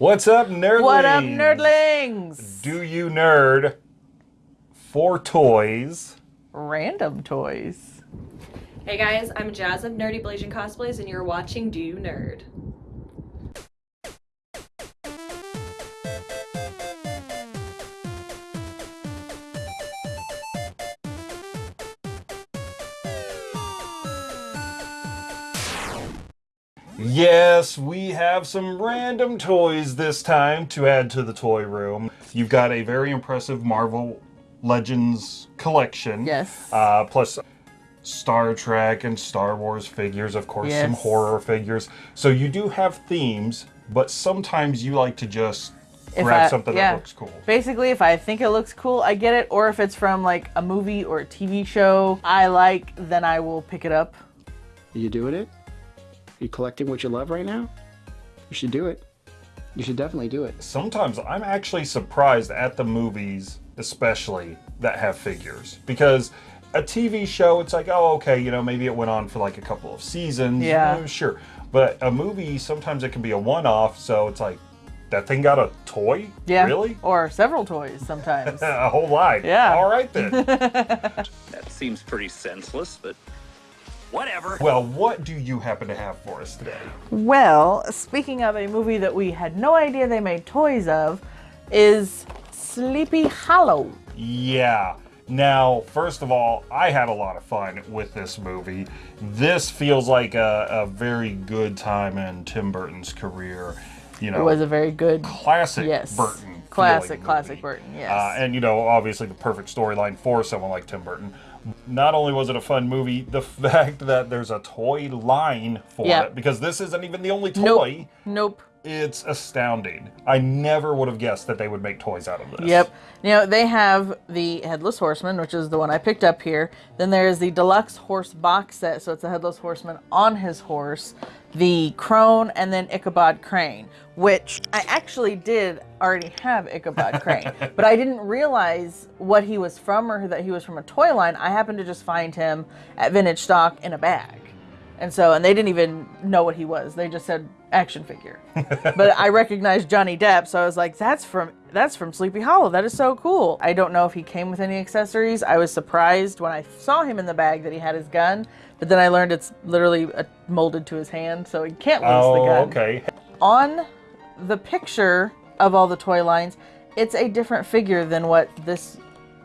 What's up, nerdlings? What up, nerdlings? Do you nerd for toys? Random toys. Hey guys, I'm Jazz of Nerdy Blasian Cosplays, and you're watching Do You Nerd? Yes, we have some random toys this time to add to the toy room. You've got a very impressive Marvel Legends collection. Yes. Uh, plus Star Trek and Star Wars figures, of course, some horror figures. So you do have themes, but sometimes you like to just If grab I- something yeah. that looks cool. Basically, if I think it looks cool, I get it. Or if it's from like a movie or a TV show I like, then I will pick it up. Are you doing it? Are you collecting what you love right now? You should do it. You should definitely do it. sometimes I'm actually surprised at the movies, especially that have figures, because a TV show, it's like, oh, okay, you know, maybe it went on for like a couple of seasons, Yeah. eh, sure, but a movie sometimes it can be a one-off, so it's like that thing got a toy, Yeah. really, Or several toys sometimes. a whole line, Yeah. all right then. That seems pretty senseless, but whatever. well, what do you happen to have for us today? well, speaking of a movie that we had no idea they made toys of, is Sleepy Hollow. Yeah. Now, first of all, I had a lot of fun with this movie. This feels like a, a very good time in Tim Burton's career. You know, It was a very good. classic Yes. Burton. Classic, classic movie. Burton, yes. Uh, and you know, obviously the perfect storyline for someone like Tim Burton. Not only was it a fun movie, the fact that there's a toy line for it, because this isn't even the only toy. Nope. Nope. It's astounding. I never would have guessed that they would make toys out of this. Yep. You know, they have the Headless Horseman, which is the one I picked up here. Then there is the Deluxe Horse box set, so it's a Headless Horseman on his horse, the Crone, and then Ichabod Crane, which I actually did already have Ichabod Crane, but I didn't realize what he was from or that he was from a toy line. I happened to just find him at Vintage Stock in a bag. And so, and they didn't even know what he was. They just said action figure. but I recognized Johnny Depp, so I was like, "That's from that's from Sleepy Hollow. That is so cool." I don't know if he came with any accessories. I was surprised when I saw him in the bag that he had his gun, but then I learned it's literally uh, molded to his hand, so he can't lose the Oh, gun. okay. On the picture of all the toy lines, it's a different figure than what this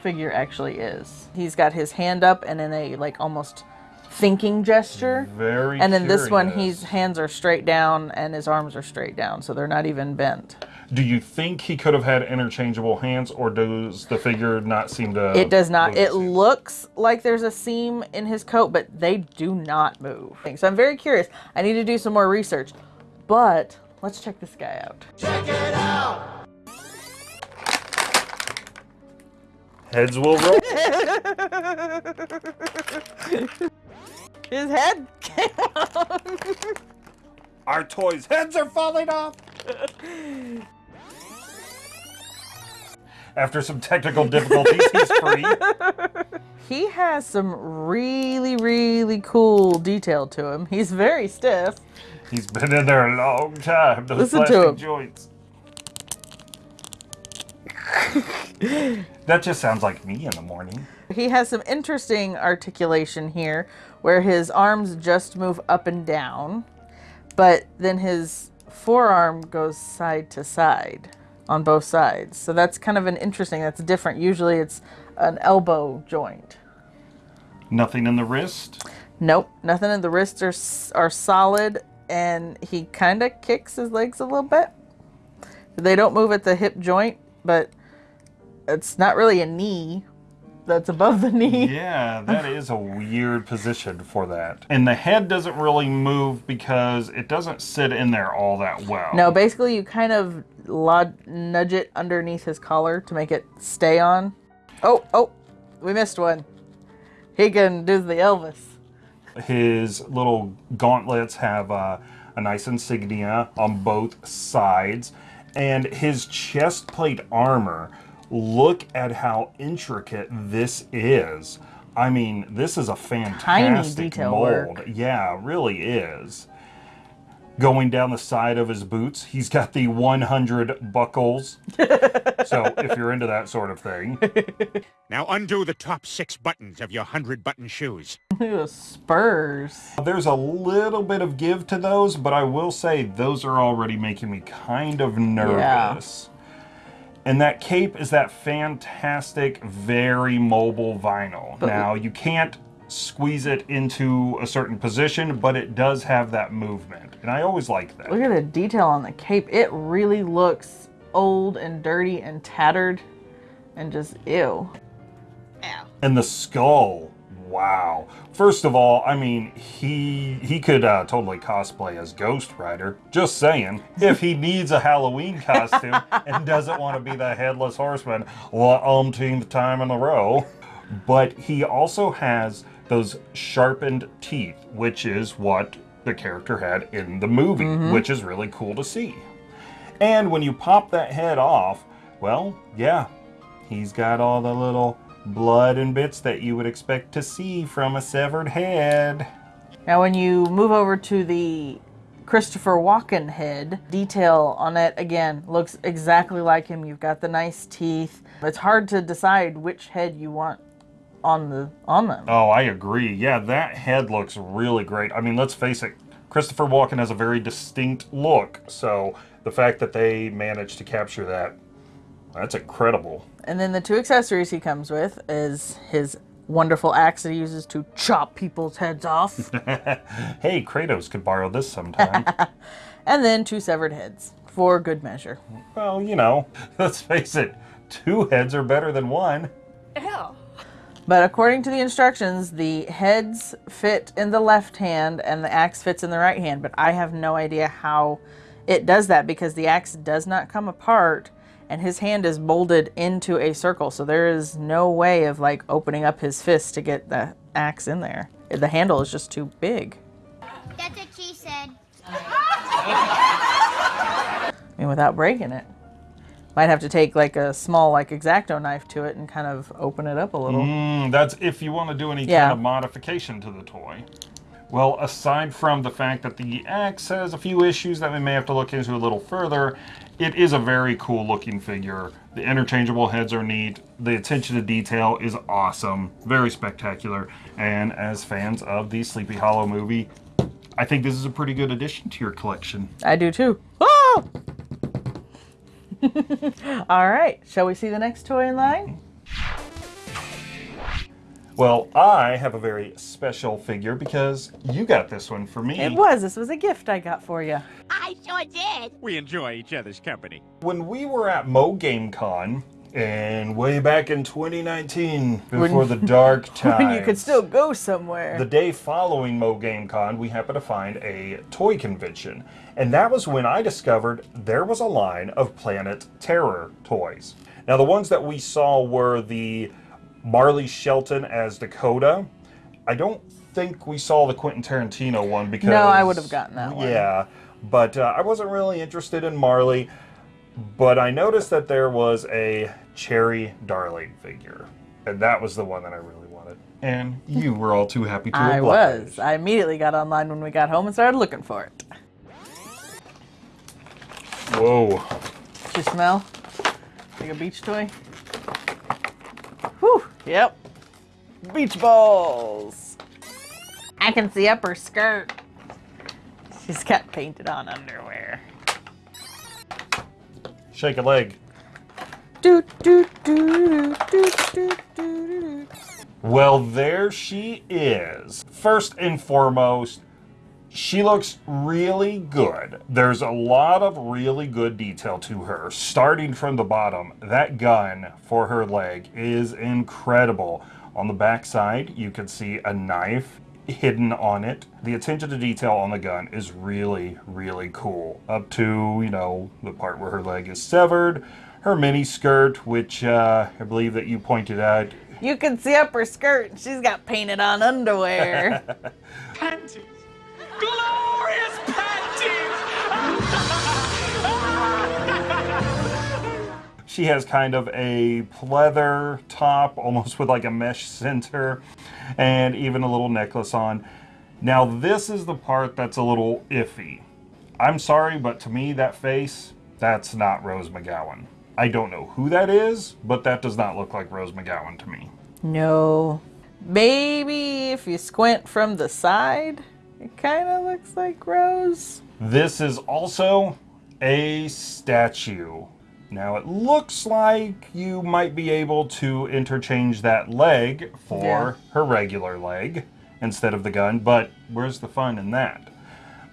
figure actually is. He's got his hand up and in a like almost thinking gesture. Very. And in this one, his hands are straight down and his arms are straight down, so they're not even bent. Do you think he could have had interchangeable hands, or does the figure not seem to? It does not. It seam? looks like there's a seam in his coat, but they do not move. So I'm very curious. I need to do some more research. But let's check this guy out. Check it out. Heads will roll. His head came off. Our toys' heads are falling off. After some technical difficulties, he's free. He has some really, really cool detail to him. He's very stiff. He's been in there a long time. Those Listen to plastic him. joints. that just sounds like me in the morning. He has some interesting articulation here where his arms just move up and down, but then his forearm goes side to side on both sides. So that's kind of an interesting, that's different. Usually it's an elbow joint. Nothing in the wrist. Nope, nothing in the wrists are, are solid and he kind of kicks his legs a little bit. They don't move at the hip joint, but it's not really a knee that's above the knee. Yeah, that is a weird position for that. And the head doesn't really move because it doesn't sit in there all that well. No, basically you kind of nudge it underneath his collar to make it stay on. Oh, oh, we missed one. He can do the Elvis. His little gauntlets have uh, a nice insignia on both sides. And his chest plate armor, look at how intricate this is. I mean, this is a fantastic detail mold. work. Yeah, really is. Going down the side of his boots, he's got the 100 buckles. so if you're into that sort of thing. Now undo the top six buttons of your hundred button shoes. Ooh, spurs. There's a little bit of give to those, but I will say those are already making me kind of nervous. And that cape is that fantastic, very mobile vinyl. now, you can't squeeze it into a certain position, but it does have that movement. And I always like that. Look at the detail on the cape. It really looks old and dirty and tattered and just ew. And the skull, wow. First of all, I mean, he he could uh, totally cosplay as Ghost Rider. Just saying, if he needs a Halloween costume and doesn't want to be the headless horseman, well, umpteenth time in a row. But he also has those sharpened teeth, which is what the character had in the movie, which is really cool to see. And when you pop that head off, well, yeah, he's got all the little blood and bits that you would expect to see from a severed head. Now, when you move over to the Christopher Walken head, detail on it again looks exactly like him. You've got the nice teeth. It's hard to decide which head you want on the on them. Oh, I agree. Yeah, that head looks really great. I mean, let's face it, Christopher Walken has a very distinct look, so the fact that they managed to capture that, that's incredible. And then the two accessories he comes with is his wonderful axe that he uses to chop people's heads off, Hey, Kratos could borrow this sometime. and then two severed heads for good measure. well, you know, let's face it, two heads are better than one. Ew. But according to the instructions, the heads fit in the left hand and the axe fits in the right hand. But I have no idea how it does that because the axe does not come apart and his hand is molded into a circle. So there is no way of like opening up his fist to get the axe in there. The handle is just too big. That's what she said. I mean, without breaking it. Might have to take like a small like X-Acto knife to it and kind of open it up a little. Mm, that's if you want to do any Yeah. kind of modification to the toy. Well, aside from the fact that the axe has a few issues that we may have to look into a little further, it is a very cool looking figure. The interchangeable heads are neat. The attention to detail is awesome. Very spectacular. And as fans of the Sleepy Hollow movie, I think this is a pretty good addition to your collection. I do too. Ah! All right, shall we see the next toy in line? Well, I have a very special figure because you got this one for me. It was. This was a gift I got for you. I sure did. We enjoy each other's company. when we were at Mo Game Con and way back in 2019 before When- the dark times When you could still go somewhere. the day following Mo Game Con we happened to find a toy convention and that was when I discovered there was a line of Planet Terror toys now the ones that we saw were the Marley Shelton as Dakota I don't think we saw the Quentin Tarantino one because No, I would have gotten that one. yeah but uh, I wasn't really interested in Marley but I noticed that there was a Cherry Darling figure, and that was the one that I really wanted. And you were all too happy to I oblige. was. I immediately got online when we got home and started looking for it. Whoa. Did you smell? Like a beach toy? Whew. Yep. Beach balls. I can see up her skirt. She's got painted on underwear. Shake a leg. Do do do do do do do. Well, there she is. First and foremost, she looks really good. There's a lot of really good detail to her. Starting from the bottom, that gun for her leg is incredible. On the back side, you can see a knife hidden on it. The attention to detail on the gun is really, really cool. Up to, you know, the part where her leg is severed, her mini skirt, which uh, I believe that you pointed out You can see up her skirt. and She's got painted on underwear. Panties! She has kind of a pleather top, almost with like a mesh center, and even a little necklace on. Now, this is the part that's a little iffy. I'm sorry, but to me, that face, that's not Rose McGowan. I don't know who that is, but that does not look like Rose McGowan to me. No. Maybe if you squint from the side, it kind of looks like Rose. This is also a statue. Now it looks like you might be able to interchange that leg for Yeah. her regular leg instead of the gun, but where's the fun in that?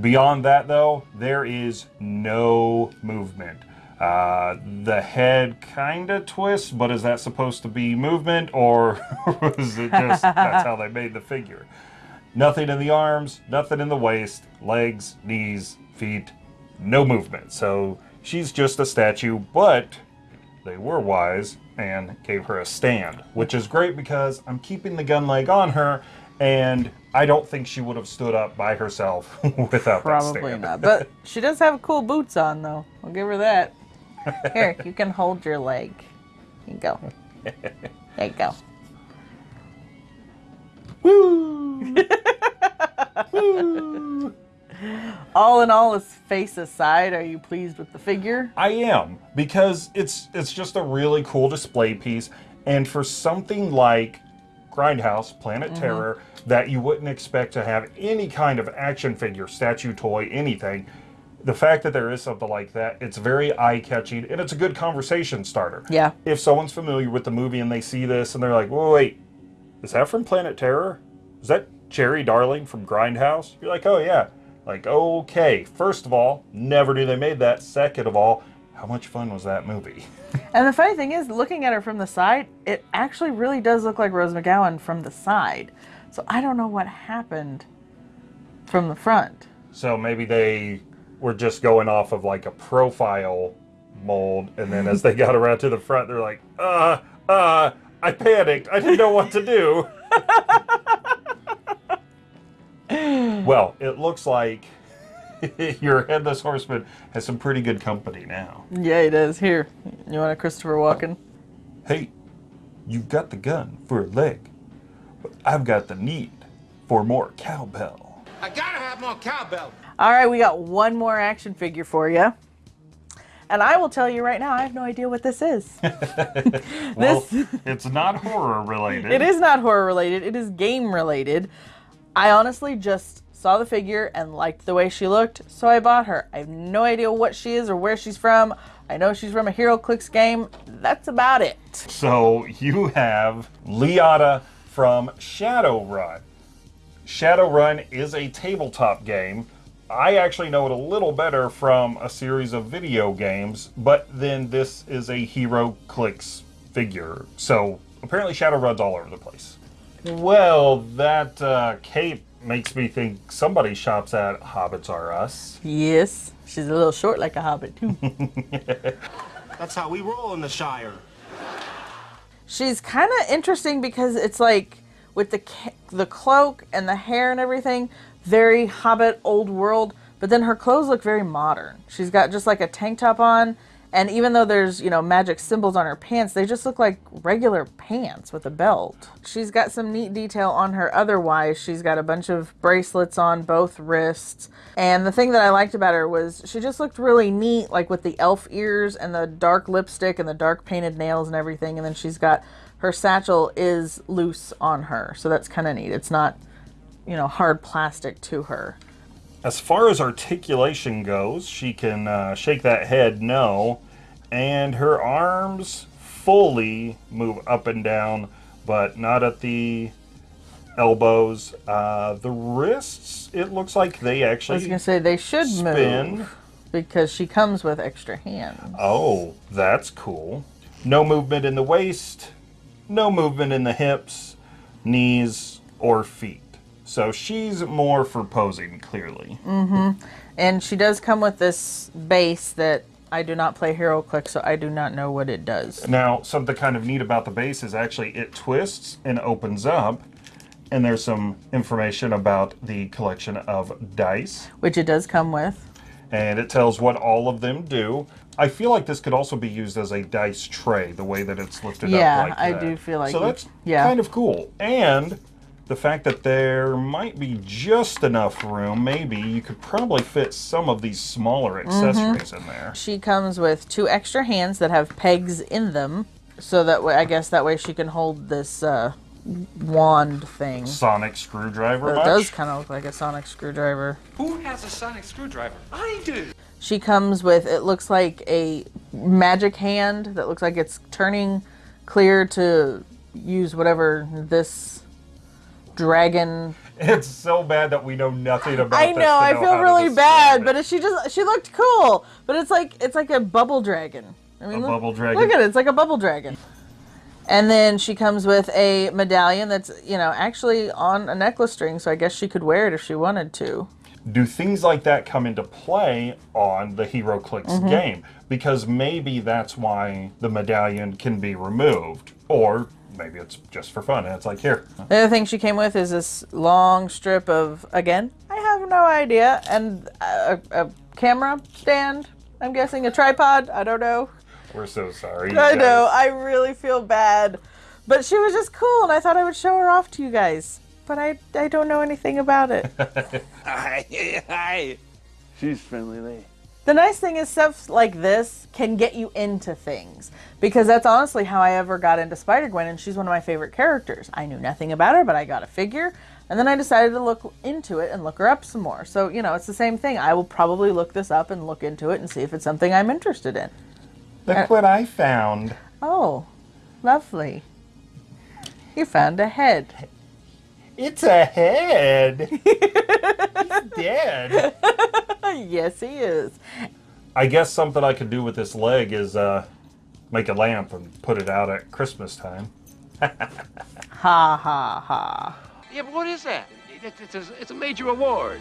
Beyond that, though, there is no movement. Uh, the head kind of twists, but is that supposed to be movement or was it just that's how they made the figure? Nothing in the arms, nothing in the waist, legs, knees, feet, no movement. So she's just a statue, but they were wise and gave her a stand, which is great because I'm keeping the gun leg on her, and I don't think she would have stood up by herself without that Probably not. But she does have cool boots on, though. I'll give her that. Here, you can hold your leg. You go. There you go. All in all, as face aside, are you pleased with the figure? I am because it's it's just a really cool display piece, and for something like Grindhouse Planet mm-hmm. Terror that you wouldn't expect to have any kind of action figure, statue, toy, anything. The fact that there is something like that, it's very eye catching and it's a good conversation starter. Yeah. If someone's familiar with the movie and they see this and they're like, "Whoa, wait, is that from Planet Terror? Is that Cherry Darling from Grindhouse?" You're like, "Oh yeah." Like, okay. First of all, never knew they made that. Second of all, how much fun was that movie? And the funny thing is, looking at her from the side, it actually really does look like Rose McGowan from the side. So I don't know what happened from the front. So maybe they were just going off of like a profile mold, and then as they got around to the front, they're like, uh, uh, I panicked. I didn't know what to do. well, it looks like your headless horseman has some pretty good company now. Yeah, he does. Here, you want a Christopher Walken? Hey, you've got the gun for a leg, but I've got the need for more cowbell. I gotta have more cowbell. All right, we got one more action figure for you. And I will tell you right now, I have no idea what this is. Well, this it's not horror related. it is not horror related, it is game related. I honestly just saw the figure and liked the way she looked, so I bought her. I have no idea what she is or where she's from. I know she's from a HeroClix game. That's about it. So you have Liata from Shadowrun. Shadowrun is a tabletop game. I actually know it a little better from a series of video games, but then this is a Hero Clicks figure. So apparently Shadowrun's all over the place. Well, that uh, cape makes me think somebody shops at Hobbits R Us. Yes, she's a little short like a hobbit too. That's how we roll in the Shire. she's kind of interesting because it's like with the the cloak and the hair and everything, very Hobbit old world. But then her clothes look very modern. She's got just like a tank top on, and even though there's you know magic symbols on her pants, they just look like regular pants with a belt. She's got some neat detail on her. Otherwise, she's got a bunch of bracelets on both wrists. And the thing that I liked about her was she just looked really neat, like with the elf ears and the dark lipstick and the dark painted nails and everything. And then she's got her satchel is loose on her, so that's kind of neat. It's not, you know, hard plastic to her. As far as articulation goes, she can uh, shake that head no, and her arms fully move up and down, but not at the elbows. Uh, the wrists, it looks like they I was actually gonna say they should spin. move because she comes with extra hands. Oh, that's cool. No movement in the waist, no movement in the hips, knees, or feet. So she's more for posing, clearly. Mm-hmm. And she does come with this base that I do not play Hero Click, so I do not know what it does. Now, something kind of neat about the base is actually it twists and opens up, and there's some information about the collection of dice, Which it does come with. and it tells what all of them do. I feel like this could also be used as a dice tray, the way that it's lifted Yeah, up like I that. do feel like so. That's yeah. kind of cool. And the fact that there might be just enough room, maybe you could probably fit some of these smaller accessories in there. She comes with two extra hands that have pegs in them, so that way I guess that way she can hold this uh, wand thing. Sonic screwdriver. It much? does kind of look like a sonic screwdriver. Who has a sonic screwdriver? I do. She comes with it looks like a magic hand that looks like it's turning clear to use whatever this dragon. It's so bad that we know nothing about. I know, I know feel really bad, it. but she just she looked cool, but it's like it's like a bubble dragon. I mean, A look, bubble dragon? Look at it, it's like a bubble dragon. And then she comes with a medallion that's, you know, actually on a necklace string, so I guess she could wear it if she wanted to. do things like that come into play on the HeroClix Mm-hmm. game? Because maybe that's why the medallion can be removed, or maybe it's just for fun and it's like here. The other thing she came with is this long strip of, again, I have no idea, and a, a camera stand, I'm guessing, a tripod, I don't know. We're so sorry. you I know. I really feel bad. But she was just cool, and I thought I would show her off to you guys. But I, I don't know anything about it. Hi, hi. She's friendly lady. The nice thing is stuff like this can get you into things because that's honestly how I ever got into Spider-Gwen and she's one of my favorite characters. I knew nothing about her, but I got a figure and then I decided to look into it and look her up some more. So, you know, it's the same thing. I will probably look this up and look into it and see if it's something I'm interested in. Look what I found. Oh, lovely. You found a head. It's a head. He's dead. yes, he is. I guess something I could do with this leg is uh, make a lamp and put it out at Christmas time. Ha ha ha. Yeah, but what is that? It- It's, a, it's a major award.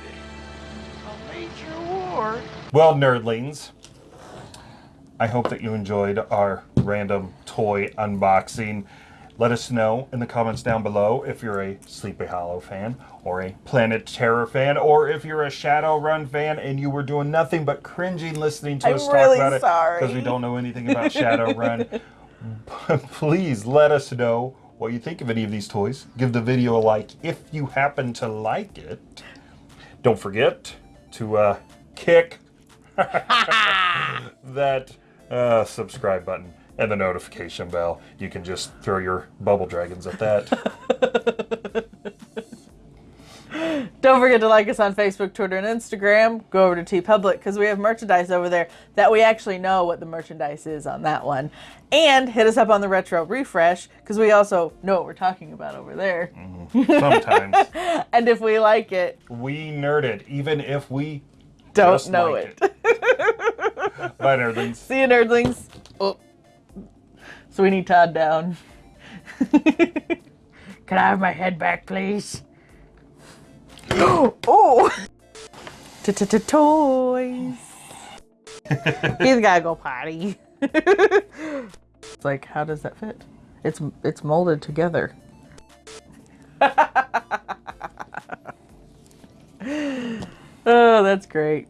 A major award? Well, nerdlings, I hope that you enjoyed our random toy unboxing. Let us know in the comments down below if you're a Sleepy Hollow fan or a Planet Terror fan or if you're a Shadowrun fan and you were doing nothing but cringing listening to I'm us talk really about it because we don't know anything about Shadowrun. Please let us know what you think of any of these toys. Give the video a like if you happen to like it. Don't forget to uh, kick that uh, subscribe button and the notification bell. You can just throw your bubble dragons at that. Don't forget to like us on Facebook, Twitter, and Instagram. Go over to TeePublic because we have merchandise over there that we actually know what the merchandise is on that one. And hit us up on the Retro Refresh because we also know what we're talking about over there. Mm-hmm. Sometimes And if we like it, we nerd it, even if we don't just know like it. Bye, nerdlings. See you, nerdlings. Oh. So we need Todd down. Can I have my head back, please? oh! Toys. He's gotta go potty. It's like, how does that fit? It's it's molded together. oh, that's great.